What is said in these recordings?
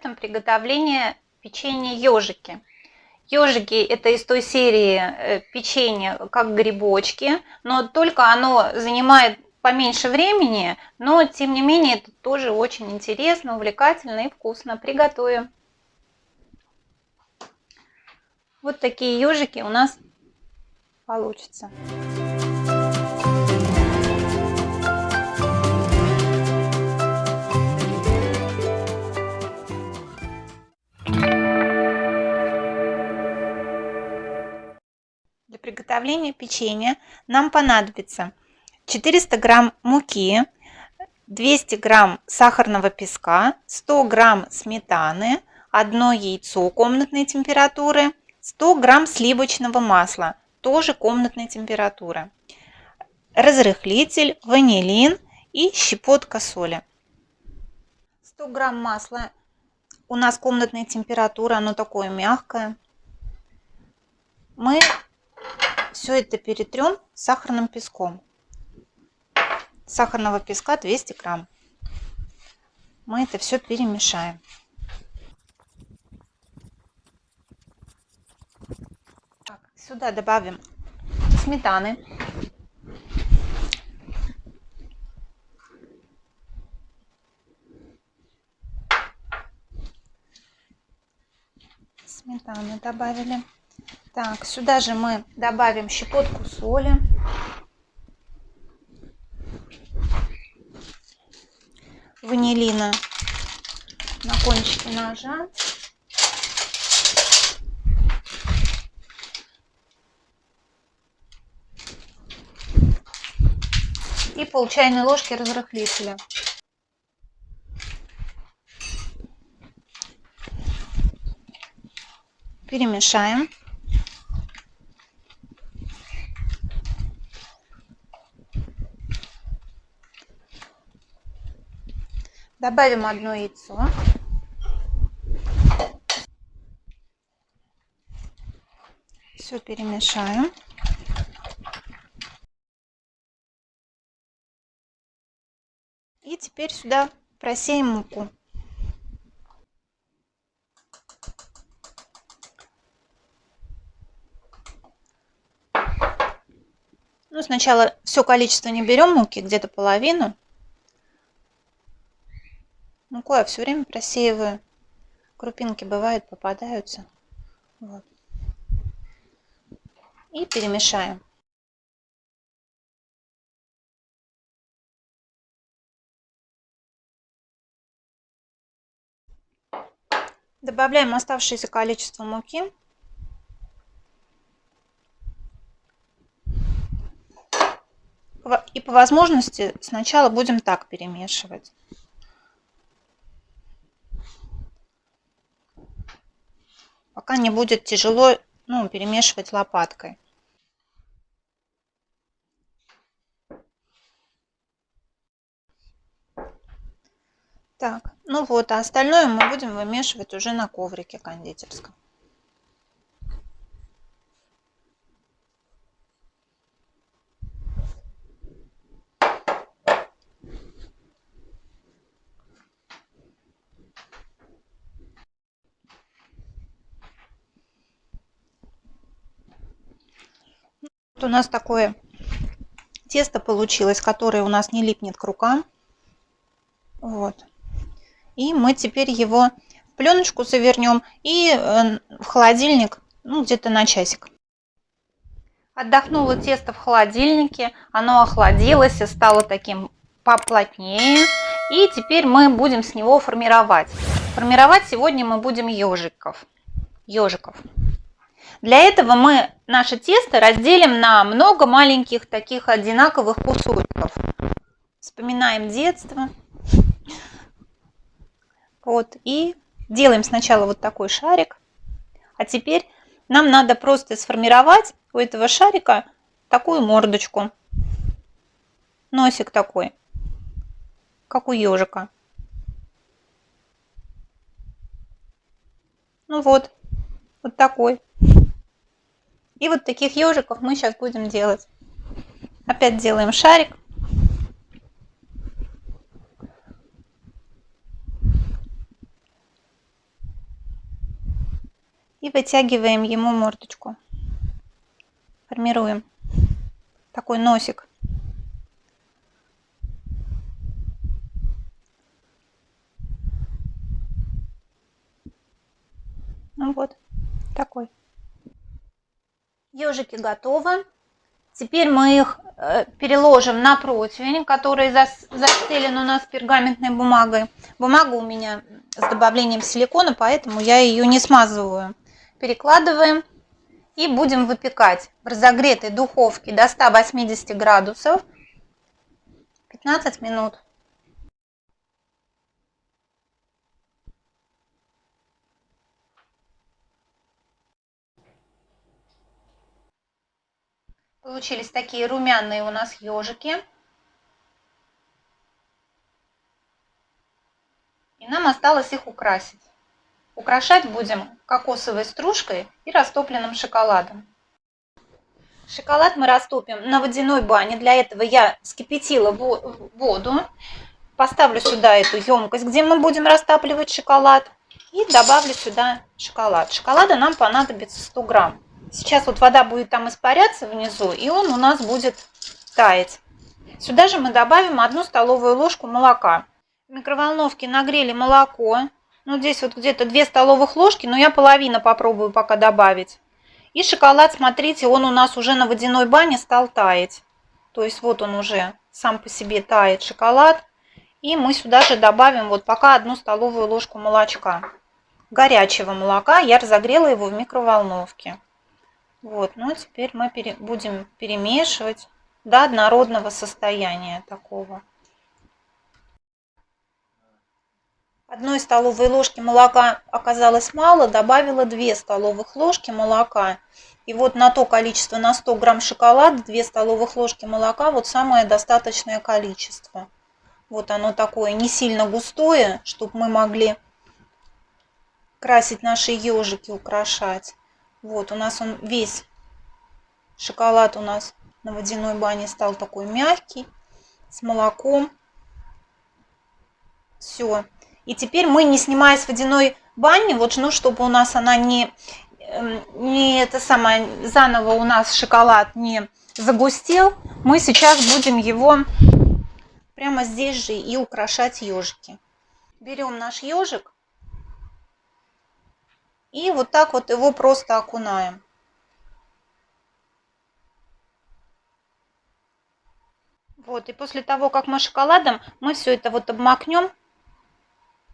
рецептом приготовления печенья ежики. Ежики это из той серии э, печенья, как грибочки, но только оно занимает поменьше времени, но тем не менее это тоже очень интересно, увлекательно и вкусно. Приготовим. Вот такие ежики у нас получатся. Приготовления печенья нам понадобится 400 грамм муки, 200 грамм сахарного песка, 100 грамм сметаны, одно яйцо комнатной температуры, 100 грамм сливочного масла, тоже комнатной температуры, разрыхлитель, ванилин и щепотка соли. 100 грамм масла у нас комнатная температура, оно такое мягкое. Мы все это перетрем сахарным песком. Сахарного песка 200 грамм. Мы это все перемешаем. Так, сюда добавим сметаны. Сметаны добавили. Так, сюда же мы добавим щепотку соли. Ванилина на кончике ножа. И пол чайной ложки разрыхлителя. Перемешаем. Добавим одно яйцо. Все перемешаем. И теперь сюда просеем муку. Ну, сначала все количество не берем муки, где-то половину муку я все время просеиваю. Крупинки бывают, попадаются. Вот. И перемешаем. Добавляем оставшееся количество муки. И по возможности сначала будем так перемешивать. Пока не будет тяжело ну, перемешивать лопаткой. Так, ну вот, а остальное мы будем вымешивать уже на коврике кондитерском. У нас такое тесто получилось, которое у нас не липнет к рукам. Вот. И мы теперь его в пленочку завернем и э, в холодильник, ну, где-то на часик. Отдохнуло тесто в холодильнике, оно охладилось и стало таким поплотнее. И теперь мы будем с него формировать. Формировать сегодня мы будем ежиков. Ежиков. Для этого мы наше тесто разделим на много маленьких таких одинаковых кусочков. Вспоминаем детство. Вот, и делаем сначала вот такой шарик. А теперь нам надо просто сформировать у этого шарика такую мордочку. Носик такой, как у ежика. Ну вот, вот такой. И вот таких ежиков мы сейчас будем делать. Опять делаем шарик. И вытягиваем ему мордочку. Формируем такой носик. Ежики готовы. Теперь мы их э, переложим на противень, который застелен у нас пергаментной бумагой. Бумага у меня с добавлением силикона, поэтому я ее не смазываю. Перекладываем и будем выпекать в разогретой духовке до 180 градусов 15 минут. Получились такие румяные у нас ежики. И нам осталось их украсить. Украшать будем кокосовой стружкой и растопленным шоколадом. Шоколад мы растопим на водяной бане. Для этого я скипятила воду. Поставлю сюда эту емкость, где мы будем растапливать шоколад. И добавлю сюда шоколад. Шоколада нам понадобится 100 грамм. Сейчас вот вода будет там испаряться внизу, и он у нас будет таять. Сюда же мы добавим одну столовую ложку молока. В микроволновке нагрели молоко. Ну, здесь вот где-то 2 столовых ложки, но я половину попробую пока добавить. И шоколад, смотрите, он у нас уже на водяной бане стал таять. То есть вот он уже сам по себе тает шоколад. И мы сюда же добавим вот пока одну столовую ложку молочка. Горячего молока. Я разогрела его в микроволновке. Вот, ну теперь мы пере, будем перемешивать до однородного состояния такого. Одной столовой ложки молока оказалось мало, добавила 2 столовых ложки молока. И вот на то количество, на 100 грамм шоколада, 2 столовых ложки молока, вот самое достаточное количество. Вот оно такое, не сильно густое, чтобы мы могли красить наши ежики, украшать. Вот, у нас он весь шоколад у нас на водяной бане стал такой мягкий, с молоком. Все. И теперь мы, не снимая с водяной бани, вот, ну, чтобы у нас она не, эм, не это самое, заново у нас шоколад не загустел, мы сейчас будем его прямо здесь же и украшать ежики. Берем наш ежик и вот так вот его просто окунаем. Вот, и после того, как мы шоколадом, мы все это вот обмакнем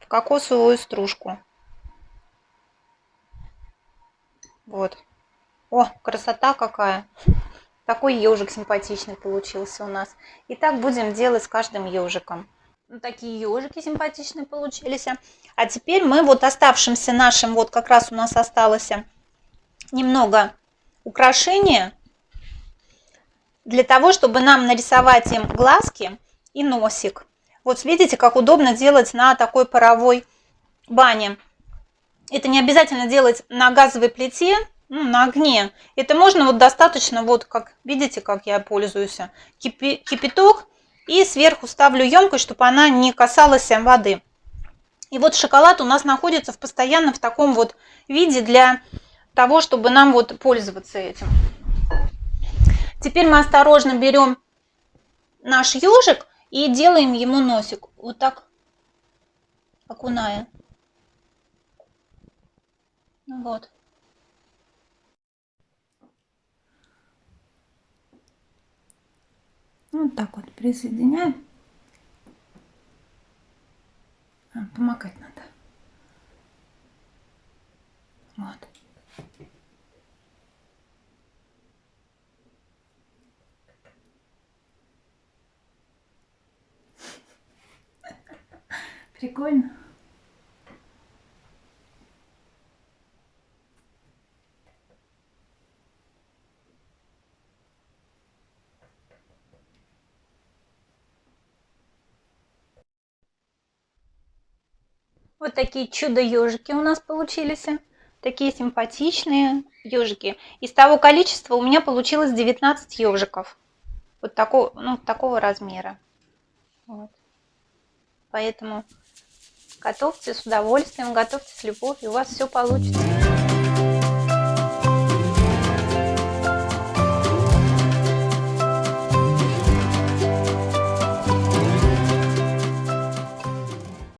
в кокосовую стружку. Вот. О, красота какая. Такой ежик симпатичный получился у нас. И так будем делать с каждым ежиком. Ну, такие ежики симпатичные получились. А теперь мы вот оставшимся нашим, вот как раз у нас осталось немного украшения для того, чтобы нам нарисовать им глазки и носик. Вот видите, как удобно делать на такой паровой бане. Это не обязательно делать на газовой плите, ну, на огне. Это можно вот достаточно, вот как видите, как я пользуюсь, кипи, кипяток. И сверху ставлю емкость, чтобы она не касалась воды. И вот шоколад у нас находится в постоянно в таком вот виде для того, чтобы нам вот пользоваться этим. Теперь мы осторожно берем наш ежик и делаем ему носик. Вот так окуная. Вот. Вот так вот присоединяем. А, помогать надо. Вот. Прикольно. Вот такие чудо-ежики у нас получились. Такие симпатичные ежики. Из того количества у меня получилось 19 ежиков. Вот такого, ну, такого размера. Вот. Поэтому Готовьте с удовольствием, готовьте с любовью, у вас все получится.